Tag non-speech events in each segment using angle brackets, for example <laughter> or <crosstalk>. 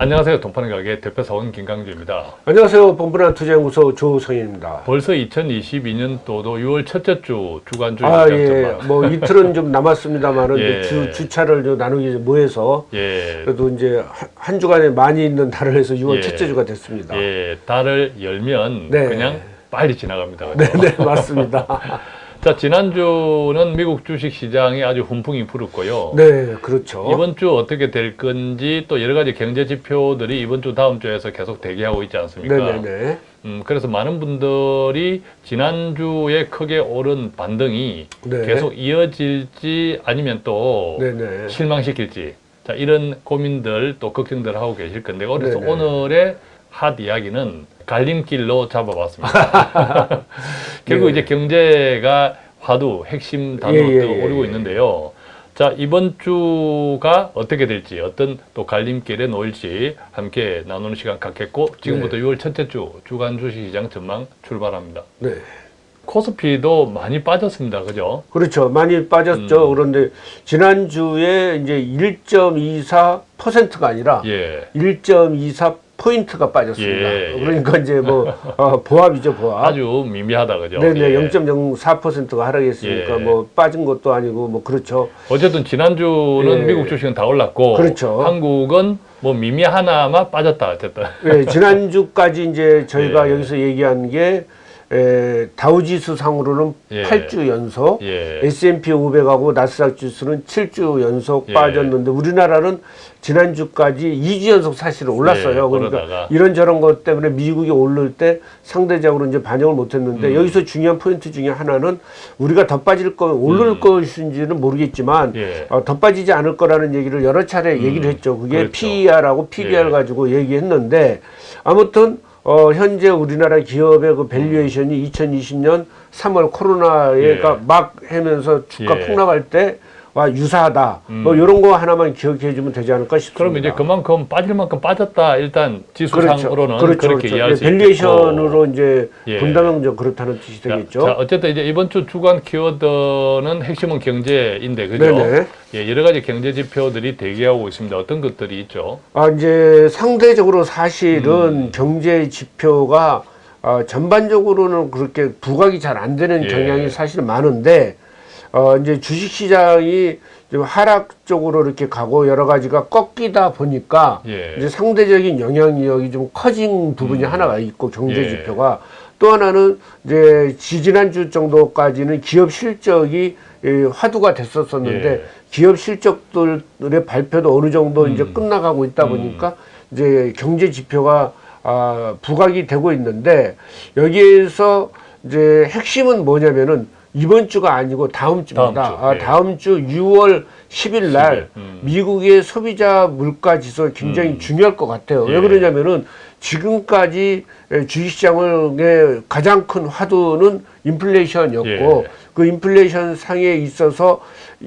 안녕하세요. 동파는 가게 대표사원 김강주입니다. 안녕하세요. 본분한 투자연구소 조성현입니다. 벌써 2022년도도 6월 첫째 주 주간주 아, 시장 예. 뭐 이틀은 좀 남았습니다만은 <laughs> 예. 주, 주차를 좀 나누기 뭐해서 예, 그래도 이제 한, 한 주간에 많이 있는 달을 해서 6월 예. 첫째 주가 됐습니다. 예, 달을 열면 네. 그냥 빨리 지나갑니다. 그죠? 네, 네, 맞습니다. <laughs> 자, 지난주는 미국 주식 시장이 아주 훈풍이 불었고요. 네, 그렇죠. 이번 주 어떻게 될 건지 또 여러 가지 경제 지표들이 이번 주 다음 주에서 계속 대기하고 있지 않습니까? 네, 네, 네. 음, 그래서 많은 분들이 지난주에 크게 오른 반등이 네. 계속 이어질지 아니면 또 네, 네. 실망시킬지 자 이런 고민들 또 걱정들 하고 계실 건데 그래서 네네. 오늘의 핫 이야기는 갈림길로 잡아봤습니다. <laughs> 결국 네. 이제 경제가 화두 핵심 단어도 예, 예, 예, 오르고 예. 있는데요. 자 이번 주가 어떻게 될지 어떤 또 갈림길에 놓일지 함께 나누는 시간 갖겠고 지금부터 네. 6월 첫째 주 주간 주식시장 전망 출발합니다. 네. 코스피도 많이 빠졌습니다. 그죠? 그렇죠. 많이 빠졌죠. 음. 그런데 지난주에 이제 1.24%가 아니라 예. 1.24 포인트가 빠졌습니다. 예, 예. 그러니까 이제 뭐 어, 보합이죠, 보합. 아주 미미하다 그죠? 네네, 예. 0.04%가 하락했으니까 예. 뭐 빠진 것도 아니고 뭐 그렇죠. 어쨌든 지난주는 예. 미국 주식은 다 올랐고 그렇죠. 한국은 뭐 미미 하나만 빠졌다 어쨌든 예, <laughs> 지난주까지 이제 저희가 예. 여기서 얘기한 게 에, 다우지수 상으로는 예. 8주 연속, 예. S&P 500하고 나스닥 지수는 7주 연속 예. 빠졌는데 우리나라는 지난주까지 2주 연속 사실은 올랐어요. 예, 그러니까 오르다가. 이런저런 것 때문에 미국이 오를 때 상대적으로 이제 반영을 못 했는데 음. 여기서 중요한 포인트 중에 하나는 우리가 더 빠질 거, 오를 음. 것인지는 모르겠지만 예. 어, 더 빠지지 않을 거라는 얘기를 여러 차례 음, 얘기를 했죠. 그게 그렇죠. PER하고 PBR 예. 가지고 얘기했는데 아무튼 어, 현재 우리나라 기업의 그 valuation이 2020년 3월 코로나가 예. 막 하면서 주가 예. 폭락할 때 와 유사하다. 뭐 이런 거 하나만 기억해 주면 되지 않을까 싶습니다. 그러면 이제 그만큼 빠질 만큼 빠졌다 일단 지수상으로는 그렇죠. 그렇게 그렇죠. 이해할 예, 수 valuation으로 있겠고 이제 예. 좀 그렇다는 뜻이 자, 되겠죠. 자, 어쨌든 이제 이번 주 주간 키워드는 핵심은 경제인데 그죠? 네네. 예, 여러 가지 경제 지표들이 대기하고 있습니다. 어떤 것들이 있죠? 아, 이제 상대적으로 사실은 음. 경제 지표가 어, 전반적으로는 그렇게 부각이 잘 안 되는 예. 경향이 사실 많은데 어, 이제 주식 시장이 좀 하락 쪽으로 이렇게 가고 여러 가지가 꺾이다 보니까 예. 이제 상대적인 영향력이 좀 커진 부분이 음. 하나가 있고 경제 예. 지표가 또 하나는 이제 지지난주 정도까지는 기업 실적이 예, 화두가 됐었었는데 예. 기업 실적들의 발표도 어느 정도 이제 음. 끝나가고 있다 보니까 이제 경제 지표가 아, 부각이 되고 있는데 여기에서 이제 핵심은 뭐냐면은 이번 주가 아니고 다음 주입니다. 다음 주, 아, 예. 다음 주 6월 10일 날 10일, 음. 미국의 소비자 물가 지수가 굉장히 음. 중요할 것 같아요. 예. 왜 그러냐면은 지금까지 주식시장의 가장 큰 화두는 인플레이션이었고 예. 그 인플레이션 상에 있어서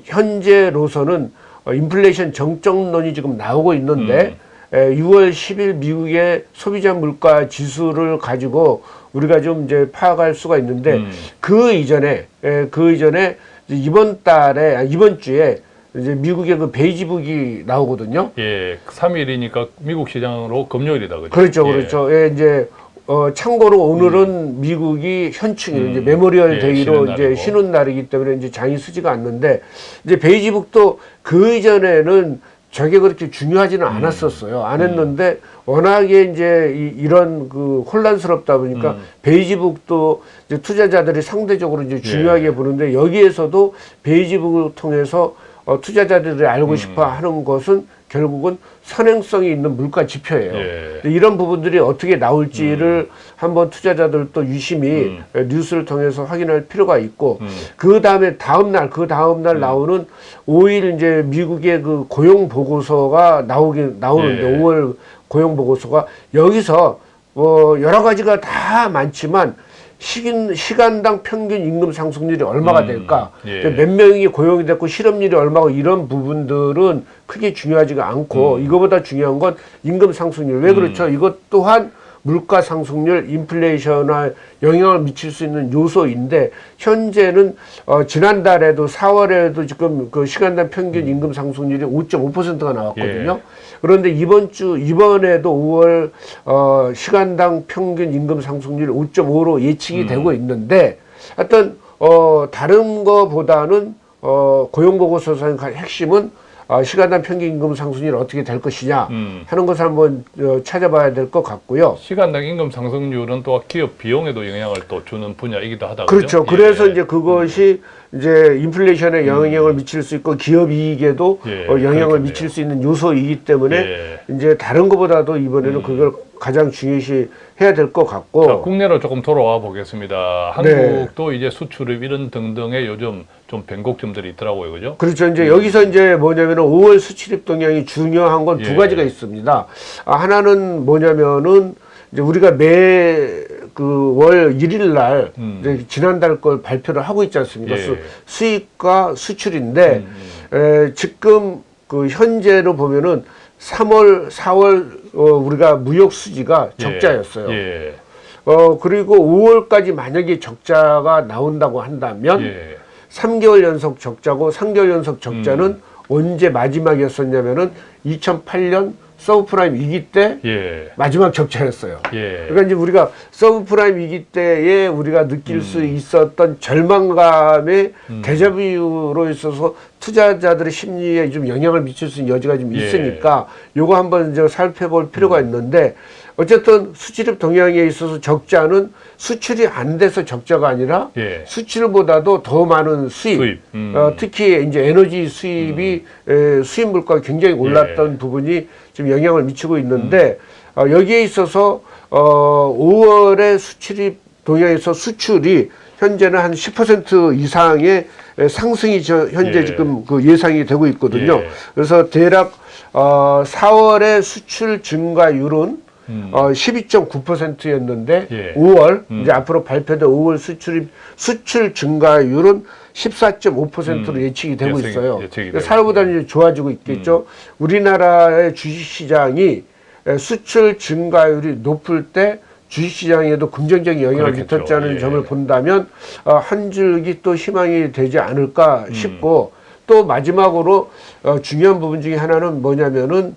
현재로서는 어, 인플레이션 정점론이 지금 나오고 있는데 음. 에, 6월 10일 미국의 소비자 물가 지수를 가지고 우리가 좀 이제 파악할 수가 있는데 음. 그 이전에 에, 그 이전에 이번 달에 아, 이번 주에 이제 미국의 그 베이지북이 나오거든요. 예, 3일이니까 미국 시장으로 금요일이다 그죠? 그렇죠, 예. 그렇죠. 예, 이제 어, 참고로 오늘은 미국이 현충 음. 이제 Memorial 예, Day로 쉬는 이제. 쉬는 날이기 때문에 이제 장이 서지가 않는데 이제 Beige Book도 그 이전에는 저게 그렇게 중요하지는 음. 않았었어요. 안 했는데 워낙에 이제 이, 이런 그 혼란스럽다 보니까 음. Beige Book도 이제 투자자들이 상대적으로 이제 중요하게 예. 보는데 여기에서도 Beige Book을 통해서 어, 투자자들이 알고 음. 싶어 하는 것은 결국은 선행성이 있는 물가 지표예요. 예. 이런 부분들이 어떻게 나올지를 한번 투자자들도 유심히 음. 뉴스를 통해서 확인할 필요가 있고 음. 그 다음에 다음 날 그 다음 날 나오는 5일 이제 미국의 그 고용 보고서가 나오긴 나오는데 예. 5월 고용 보고서가 여기서 뭐 여러 가지가 다 많지만 시긴, 시간당 평균 임금 상승률이 얼마가 음, 될까? 예. 몇 명이 고용이 됐고 실업률이 얼마고 이런 부분들은 크게 중요하지가 않고 음. 이거보다 중요한 건 임금 상승률. 왜 그렇죠? 이것 또한 물가 상승률, 인플레이션에 영향을 미칠 수 있는 요소인데 현재는 어, 지난달에도 4월에도 지금 그 시간당 평균 임금 상승률이 5.5%가 나왔거든요. 예. 그런데 이번 주 이번에도 5월 어, 시간당 평균 임금 상승률 5.5로 예측이 되고 있는데 하여튼 어, 다른 거보다는 어, 고용보고서상 핵심은 어, 시간당 평균 임금 상승률이 어떻게 될 것이냐 음. 하는 것을 한번 어, 찾아봐야 될 것 같고요. 시간당 임금 상승률은 또 기업 비용에도 영향을 또 주는 분야이기도 하다. 그렇죠. 그죠? 그래서 예. 이제 그것이 이제 인플레이션에 영향을 미칠 수 있고 기업 이익에도 예, 어, 영향을 그렇겠네요. 미칠 수 있는 요소이기 때문에 예. 이제 다른 것보다도 이번에는 그걸 가장 중요시 해야 될 것 같고 자, 국내로 조금 돌아와 보겠습니다. 네. 한국도 이제 수출입 이런 등등의 요즘 좀 변곡점들이 있더라고요. 그죠? 그렇죠. 이제 여기서 이제 뭐냐면은 5월 수출입 동향이 중요한 건두 예. 가지가 있습니다. 아, 하나는 뭐냐면은 이제 우리가 매 그 월 1일 날 음. 지난달 걸 발표를 하고 있지 않습니까? 예. 수, 수입과 수출인데 음, 에, 지금 그 현재로 보면은 3월, 4월 어, 우리가 무역 수지가 예. 적자였어요. 예. 어 그리고 5월까지 만약에 적자가 나온다고 한다면 예. 3개월 연속 적자고 3개월 연속 적자는 음. 언제 마지막이었었냐면은 2008년 서브프라임 위기 때 예. 마지막 적자였어요. 예. 그러니까 이제 우리가 서브프라임 위기 때에 우리가 느낄 음. 수 있었던 절망감의 데자뷔로 있어서 투자자들의 심리에 좀 영향을 미칠 수 있는 여지가 좀 예. 있으니까 요거 한번 이제 살펴볼 필요가 음. 있는데 어쨌든 수출입 동향에 있어서 적자는 수출이 안 돼서 적자가 아니라 예. 수출보다도 더 많은 수입, 수입. 음. 어, 특히 이제 에너지 수입이 에, 수입 물가가 굉장히 올랐던 예. 부분이 지금 영향을 미치고 있는데 어, 여기에 있어서 어, 5월에 수출입 동향에서 수출이 현재는 한 10% 이상의 에, 상승이 저, 현재 예. 지금 그 예상이 되고 있거든요. 예. 그래서 대략 어, 4월의 수출 증가율은 음. 어, 12.9%였는데 예. 5월 음. 이제 앞으로 발표된 5월 수출입 수출 증가율은 14.5%로 음. 예측이 되고 예측이- 있어요. 예측이 사료보다는 이제 좋아지고 있겠죠. 우리나라의 주식시장이 에, 수출 증가율이 높을 때 주식시장에도 긍정적인 영향을 그렇겠죠. 미쳤다는 예. 점을 본다면 어, 한 줄기 또 희망이 되지 않을까 음. 싶고 또 마지막으로 어, 중요한 부분 중에 하나는 뭐냐면은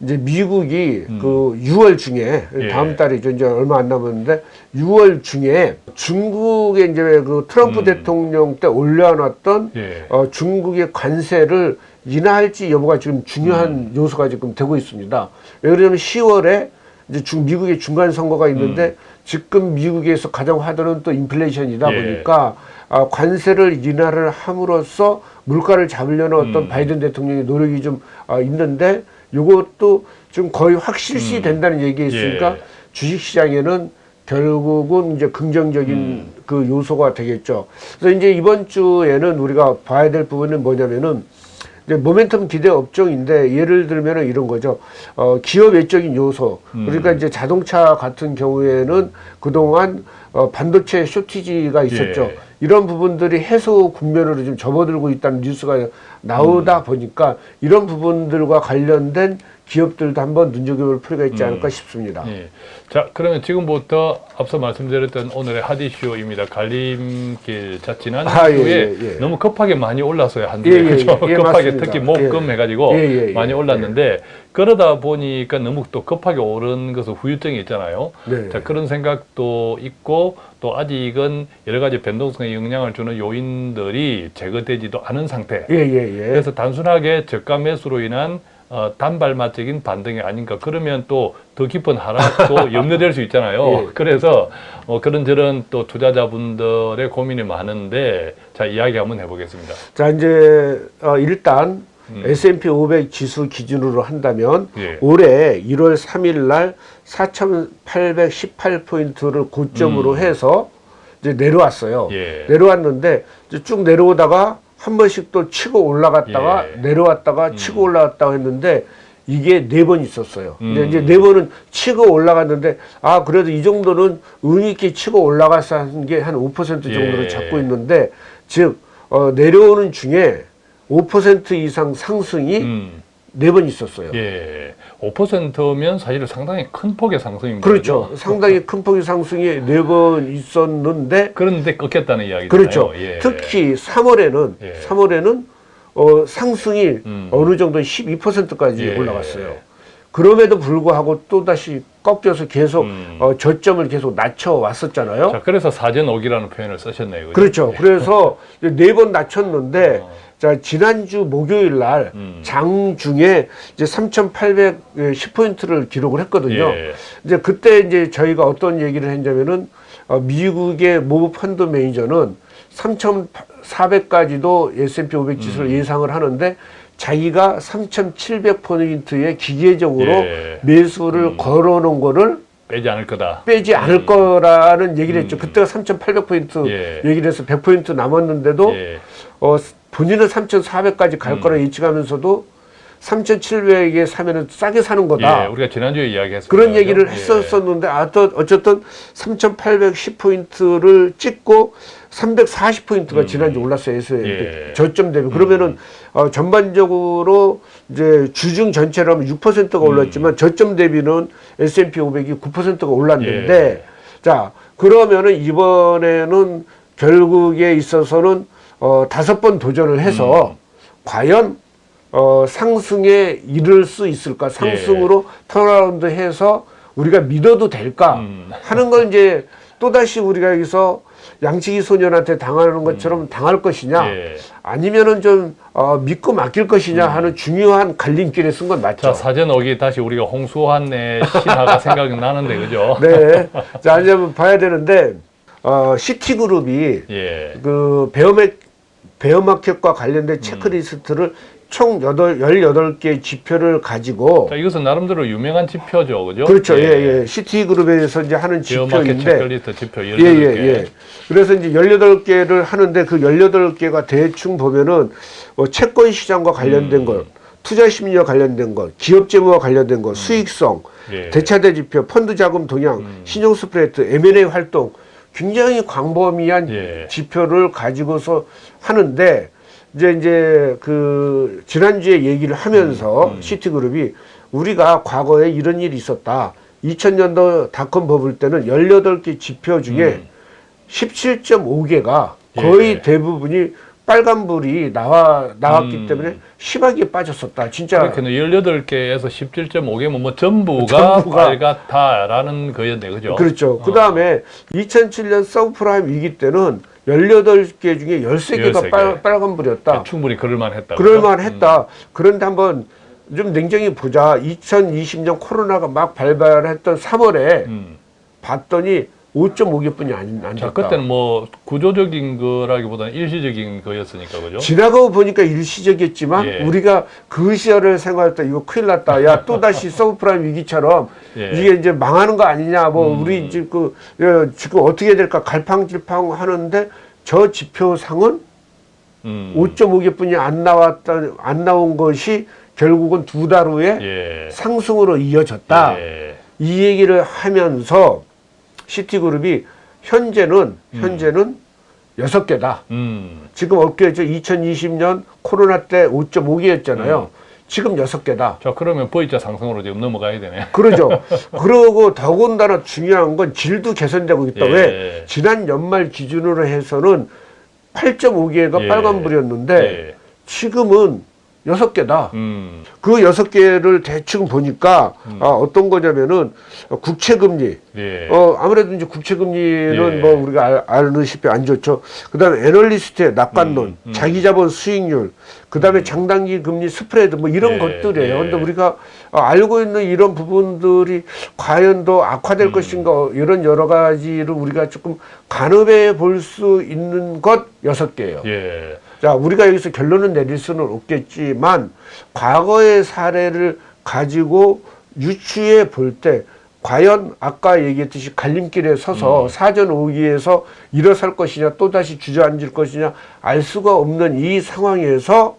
이제 미국이 그 6월 중에 음. 예. 다음 달이죠 이제 얼마 안 남았는데 6월 중에 중국의 이제 그 트럼프 음. 대통령 때 올려놨던 예. 어, 중국의 관세를 인하할지 여부가 지금 중요한 음. 요소가 지금 되고 있습니다. 왜 그러냐면 10월에 이제 중, 미국의 중간 선거가 있는데 지금 미국에서 가장 화두는 또 인플레이션이다 음. 예. 보니까 아, 관세를 인하를 함으로써 물가를 잡으려는 어떤 음. 바이든 대통령의 노력이 좀 아, 있는데 이것도 지금 거의 확실시 된다는 얘기가 있으니까 음. 예. 주식시장에는 결국은 이제 긍정적인 음. 그 요소가 되겠죠. 그래서 이제 이번 주에는 우리가 봐야 될 부분은 뭐냐면은 모멘텀 기대 업종인데 예를 들면은 이런 거죠. 어, 기업 외적인 요소. 음. 그러니까 이제 자동차 같은 경우에는 그동안 어, 반도체 쇼티지가 있었죠. 예. 이런 부분들이 해소 국면으로 좀 접어들고 있다는 뉴스가 나오다 음. 보니까 이런 부분들과 관련된 기업들도 한번 눈여겨볼 필요가 있지 않을까 싶습니다. 예. 자, 그러면 지금부터 앞서 말씀드렸던 오늘의 핫 이슈입니다. 갈림길 자 지난 아, 예, 주에 예, 예. 너무 급하게 많이 올랐어요? 예, <laughs> 예, 급하게 맞습니다. 특히 목금 예. 해가지고 예, 많이 올랐는데 그러다 보니까 너무 또 급하게 오른 것은 후유증이 있잖아요. 네. 자 그런 생각도 있고 또 아직은 여러 가지 변동성에 영향을 주는 요인들이 제거되지도 않은 상태. 예, 예, 예. 그래서 단순하게 저가 매수로 인한 어, 단발마적인 반등이 아닌가. 그러면 또 더 깊은 하락도 <laughs> 염려될 수 있잖아요. 예. 그래서 어, 그런저런 또 투자자분들의 고민이 많은데 자 이야기 한번 해보겠습니다. 자, 이제 어, 일단 음. S&P 500 지수 기준으로 한다면 예. 올해 1월 3일 날 4,818포인트를 고점으로 음. 해서 이제 내려왔어요. 예. 내려왔는데 이제 쭉 내려오다가 한 번씩 또 치고 올라갔다가 예. 내려왔다가 치고 올라갔다가 했는데 이게 네 번 있었어요. 근데 음. 이제 네 번은 치고 올라갔는데 아 그래도 이 정도는 의미 있게 치고 올라가서 하는 게한 5% 정도를 예. 잡고 있는데 즉 어, 내려오는 중에 5% 이상 상승이 음. 네 번 있었어요. 예. 5%면 사실 상당히 큰 폭의 상승입니다. 그렇죠. 그죠? 상당히 큰 폭의 상승이 네 번 있었는데 그런데 꺾였다는 이야기잖아요. 그렇죠. 예. 특히 3월에는 예. 3월에는 어, 상승이 음. 어느 정도 12%까지 예. 올라갔어요. 그럼에도 불구하고 또 다시 꺾여서 계속 음. 어, 저점을 계속 낮춰 왔었잖아요. 자, 그래서 사전 오기라는 표현을 쓰셨네요. 그죠? 그렇죠. 그래서 <laughs> 네 번 낮췄는데 어. 자 지난주 목요일 날 음. 장중에 이제 3,810포인트를 기록을 했거든요. 예. 이제 그때 이제 저희가 어떤 얘기를 했냐면은 어, 미국의 모 펀드 매니저는 3,400까지도 S&P 500 지수를 음. 예상을 하는데 자기가 3,700포인트의 기계적으로 예. 매수를 음. 걸어 놓은 거를 빼지 않을 거다. 빼지 않을 음. 거라는 얘기를 했죠. 음. 그때가 3,800포인트 예. 얘기를 해서 100포인트 남았는데도 예. 어, 본인은 3,400까지 갈 음. 거라 예측하면서도 3,700에 사면은 싸게 사는 거다. 예, 우리가 지난주에 이야기했습니다. 그런 얘기를 예. 했었었는데 아, 또 어쨌든 3,810포인트를 찍고 340포인트가 음. 지난주 올랐어요. 예. 저점 대비. 그러면은 어, 전반적으로 이제 주중 전체로 하면 6%가 음. 올랐지만 저점 대비는 S&P 500이 9%가 올랐는데 예. 자 그러면은 이번에는 결국에 있어서는 어, 다섯 번 도전을 해서 음. 과연 어, 상승에 이를 수 있을까? 상승으로 turnaround 해서 우리가 믿어도 될까? 음. 하는 걸 이제 또다시 우리가 여기서 양치기 소년한테 당하는 것처럼 당할 것이냐? 예. 아니면은 좀 어, 믿고 맡길 것이냐 하는 중요한 갈림길에 선 건 맞죠. 자, 사전 오기 다시 우리가 홍수환의 신화가 <laughs> 생각이 나는데, 그죠? 네. 자, 이제 봐야 되는데, 어, 시티그룹이 예. 그 베어맥, 베어마켓과 관련된 체크리스트를 총 여덟, 18개 지표를 가지고 자, 이것은 나름대로 유명한 지표죠, 그죠? 그렇죠. 예, 예. 시티그룹에서 이제 하는 지표인데 체크리스트 지표 예, 18개. 예, 예. 그래서 이제 18개를 하는데 그 18개가 대충 보면은 뭐 채권 시장과 관련된 음. 것, 투자 심리와 관련된 것, 기업 재무와 관련된 것, 수익성, 예. 대차대 지표, 펀드 자금 동향, 음. 신용 스프레드, M&A 활동 굉장히 광범위한 예. 지표를 가지고서 하는데 이제 이제 그 지난주에 얘기를 하면서 음, 음. 시티그룹이 우리가 과거에 이런 일이 있었다. 2000년도 닷컴 버블 때는 18개 지표 중에 음. 17.5개가 거의 예. 대부분이 빨간불이 나와 나왔기 음. 때문에 심하게 빠졌었다. 진짜 그렇게는 18개에서 17.5개면 뭐 전부가, 전부가. 빨갛다라는 거였네, 그죠? 그렇죠. 어. 그 다음에 2007년 서브프라임 위기 때는 18개 중에 13개가 13개. 빨, 빨간불이었다. 충분히 그럴만 했다. 그럴만 했다. 그런데 한번 좀 냉정히 보자. 2020년 코로나가 막 발발했던 3월에 음. 봤더니 5.5개뿐이 안, 안 자, 됐다. 그때는 뭐 구조적인 거라기보다는 일시적인 거였으니까, 그죠? 지나가고 보니까 일시적이었지만 예. 우리가 그 시절을 생각할 때 이거 큰일 났다. 야 또다시 <laughs> 서브프라임 위기처럼 예. 이게 이제 망하는 거 아니냐. 뭐 음. 우리 지금 그 예, 지금 어떻게 해야 될까 갈팡질팡 하는데 저 지표상은 음. 5.5개뿐이 안 나왔다 안 나온 것이 결국은 두 달 후에 예. 상승으로 이어졌다. 예. 이 얘기를 하면서 시티그룹이 현재는 현재는 여섯 개다. 음. 지금 어깨죠. 2020년 코로나 때 5.5개였잖아요. 지금 여섯 개다. 자, 그러면 V자 상승으로 지금 넘어가야 되네. 그러죠. <laughs> 그러고 더군다나 중요한 건 질도 개선되고 있다. 예. 왜? 지난 연말 기준으로 해서는 8.5개가 예. 빨간불이었는데 예. 지금은 여섯 개다. 음. 그 여섯 개를 대충 보니까 아, 어떤 거냐면은 국채금리. 예. 어 아무래도 이제 국채금리는 예. 뭐 우리가 알, 아시다시피 안 좋죠. 그 다음에 애널리스트의 낙관론, 음, 음. 자기자본 수익률, 그 다음에 장단기 금리 스프레드 뭐 이런 예, 것들이에요. 예. 근데 우리가 어, 알고 있는 이런 부분들이 과연 더 악화될 음. 것인가 이런 여러 가지를 우리가 조금 가늠해 볼 수 있는 것 여섯 개예요. 예. 자, 우리가 여기서 결론을 내릴 수는 없겠지만 과거의 사례를 가지고 유추해 볼 때 과연 아까 얘기했듯이 갈림길에 서서 사전 오기에서 일어설 것이냐 또다시 주저앉을 것이냐 알 수가 없는 이 상황에서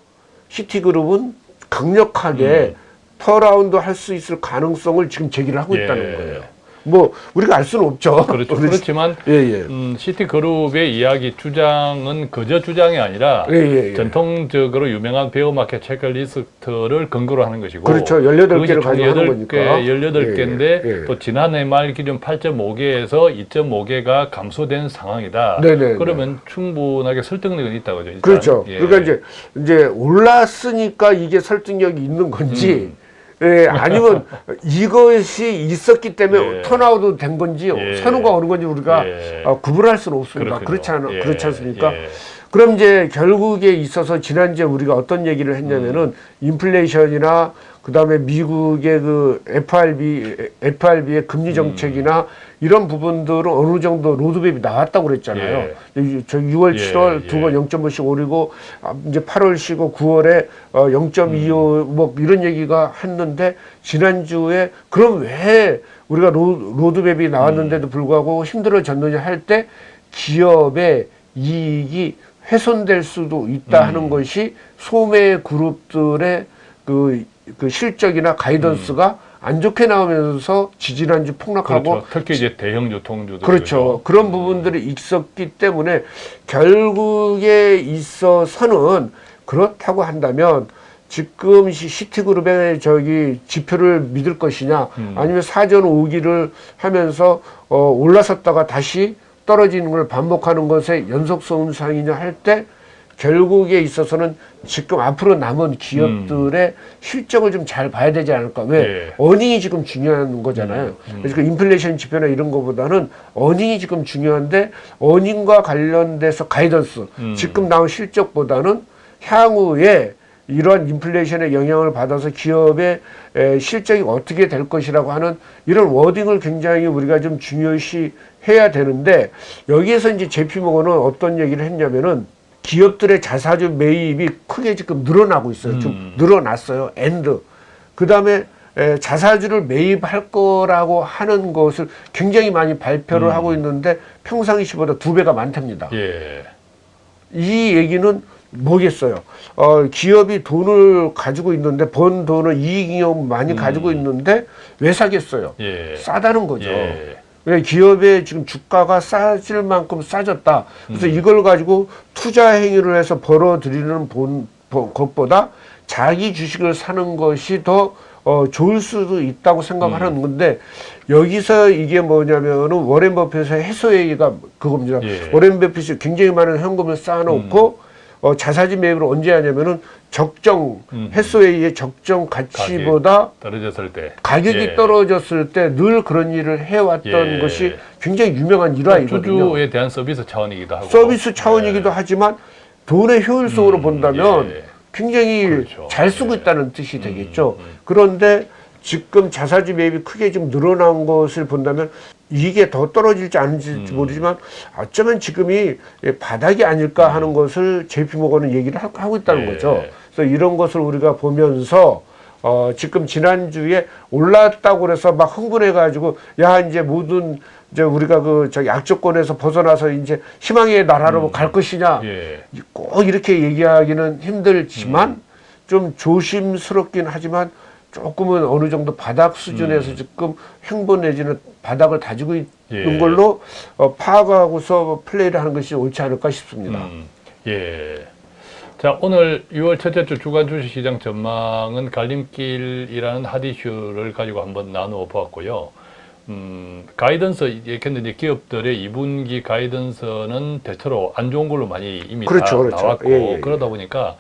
시티그룹은 강력하게 터라운드 할 수 있을 가능성을 지금 제기를 하고 예. 있다는 거예요. 뭐 우리가 알 수는 없죠. 그렇죠. <laughs> 그렇지만 예, 예. 음, 시티그룹의 이야기 주장은 그저 주장이 아니라 예, 예, 예. 전통적으로 유명한 베어마켓 체크리스트를 근거로 하는 것이고 그렇죠. 18 그것이 개를 총 가지고 하는 18개, 거니까. 18개인데 예. 또 지난해 말 기준 8.5개에서 2.5개가 감소된 상황이다. 네네, 그러면 충분하게 설득력은 있다고 죠 그렇죠. 그러니까 이제 이제 올랐으니까 이게 설득력이 있는 건지 음. 예, 아니면 이것이 있었기 때문에 예. 턴아웃 된 건지 예. 선호가 오는 건지 우리가 예. 어, 구분할 수는 없습니다. 그렇군요. 그렇지 않 예, 그렇지 않습니까? 예. 그럼 이제 결국에 있어서 지난주에 우리가 어떤 얘기를 했냐면은 음. 인플레이션이나 그 다음에 미국의 그 FRB FRB의 금리 음. 정책이나 이런 부분들은 어느 정도 로드맵이 나왔다고 그랬잖아요. 이- 저 6월, 예, 7월 두 예. 번 0.5씩 오르고 아, 이제 8월 쉬고 9월에 어, 0.25 음. 뭐 이런 얘기가 했는데 지난주에 그럼 왜 우리가 로, 로드맵이 음. 나왔는데도 불구하고 힘들어졌느냐 할 때 기업의 이익이 훼손될 수도 있다 음. 하는 것이 소매 그룹들의 그, 그 실적이나 가이던스가 안 좋게 나오면서 지지난주 폭락하고 그렇죠. 특히 이제 대형 유통주들 그렇죠. 그런 부분들이 있었기 때문에 결국에 있어서는 그렇다고 한다면 지금 시- 시티그룹의 저기 지표를 믿을 것이냐 음. 아니면 사전 오기를 하면서 어, 올라섰다가 다시 떨어지는 걸 반복하는 것의 연속성 현상이냐 할때 결국에 있어서는 지금 앞으로 남은 기업들의 실적을 좀 잘 봐야 되지 않을까. 왜? 예. 어닝이 지금 중요한 거잖아요. 그래서 그 인플레이션 지표나 이런 거보다는 earning이 지금 중요한데 earning과 관련돼서 guidance, 음. 지금 나온 실적보다는 향후에 이러한 인플레이션의 영향을 받아서 기업의 에, 실적이 어떻게 될 것이라고 하는 이런 wording을 굉장히 우리가 좀 중요시 해야 되는데 여기에서 이제 JP Morgan은 어떤 얘기를 했냐면은 기업들의 자사주 매입이 크게 지금 늘어나고 있어요. 좀 음. 늘어났어요. And. 그 다음에 자사주를 매입할 거라고 하는 것을 굉장히 많이 발표를 음. 하고 있는데 평상시 시보다 두 배가 많답니다. 예. 이 얘기는 뭐겠어요? 어, 기업이 돈을 가지고 있는데 번 돈을 이익잉여 많이 가지고 있는데 왜 사겠어요? 음. 예. 싸다는 거죠. 예. 왜 기업의 지금 주가가 싸질 만큼 싸졌다. 그래서 음. 이걸 가지고 투자 행위를 해서 벌어들이는 본, 보- 것보다 자기 주식을 사는 것이 더 어, 좋을 수도 있다고 음. 생각하는 건데 여기서 이게 뭐냐면은 워렌 버핏의 해소회의가 그겁니다. 예. 워렌 버핏이 굉장히 많은 현금을 쌓아놓고 어, 자사주 매입을 언제 하냐면은 적정 음. 해소회의의 적정 가치보다 떨어졌을 때 가격이 예. 떨어졌을 때 늘 그런 일을 해왔던 예. 것이 굉장히 유명한 일화이거든요. 주주에 대한 서비스 차원이기도 하고 서비스 차원이기도 하지만 돈의 효율성으로 음, 본다면 예. 굉장히 그렇죠. 잘 쓰고 예. 있다는 뜻이 되겠죠. 음. 그런데 지금 자사주 매입이 크게 좀 늘어난 것을 본다면 이게 더 떨어질지 않을지 음. 모르지만 어쩌면 지금이 바닥이 아닐까 하는 것을 JP모건은 얘기를 하- 하고 있다는 예. 거죠. 그래서 이런 것을 우리가 보면서 어, 지금 지난주에 올랐다고 그래서 막 흥분해가지고 야 이제 모든 이제 우리가 그 저기 악조건에서 벗어나서 이제 희망의 나라로 갈 것이냐 예. 꼭 이렇게 얘기하기는 힘들지만 음. 좀 조심스럽긴 하지만 조금은 어느 정도 바닥 수준에서 음. 지금 행보 내지는 바닥을 다지고 있는 예. 걸로 어, 파악하고서 플레이를 하는 것이 옳지 않을까 싶습니다. 음, 예. 자, 오늘 6월 첫째 주 주간 주식시장 전망은 갈림길이라는 핫 이슈를 가지고 한번 나누어 보았고요. 음, 가이던스, 얘기했는데 기업들의 2분기 가이던스는 대체로 안 좋은 걸로 많이 이미 그렇죠, 다 그렇죠. 나왔고, 예, 예, 예. 그러다 보니까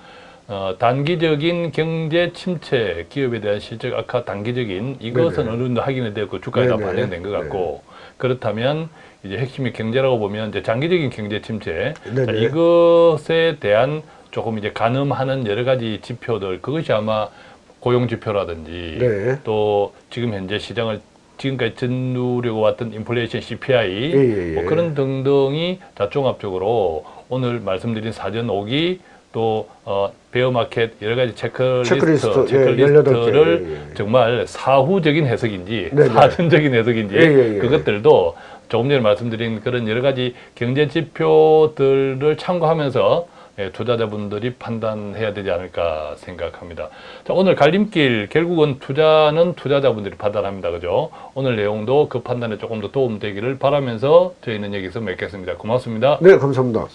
어, 단기적인 경제 침체, 기업에 대한 실적 악화, 단기적인 이것은 네네. 어느 정도 확인이 되고 주가에 다 네네. 반영된 것 같고, 그렇다면 이제 핵심이 경제라고 보면 이제 장기적인 경제 침체, 네네. 자, 이것에 대한 조금 이제 가늠하는 여러 가지 지표들 그것이 아마 고용 지표라든지 네. 또 지금 현재 시장을 지금까지 전누려고 왔던 인플레이션 CPI 예, 예, 예. 뭐 그런 등등이 다 종합적으로 오늘 말씀드린 사전 오기 또 어, 베어마켓 여러 가지 체크리스트, 체크리스트, 예, 체크리스트를 18개, 예, 예. 정말 사후적인 해석인지 네네. 사전적인 해석인지 예, 예, 예. 그것들도 조금 전에 말씀드린 그런 여러 가지 경제 지표들을 참고하면서 예, 투자자분들이 판단해야 되지 않을까 생각합니다. 자, 오늘 갈림길 결국은 투자는 투자자분들이 판단합니다. 그죠? 오늘 내용도 그 판단에 조금 더 도움되기를 바라면서 저희는 여기서 맺겠습니다. 고맙습니다. 네, 감사합니다.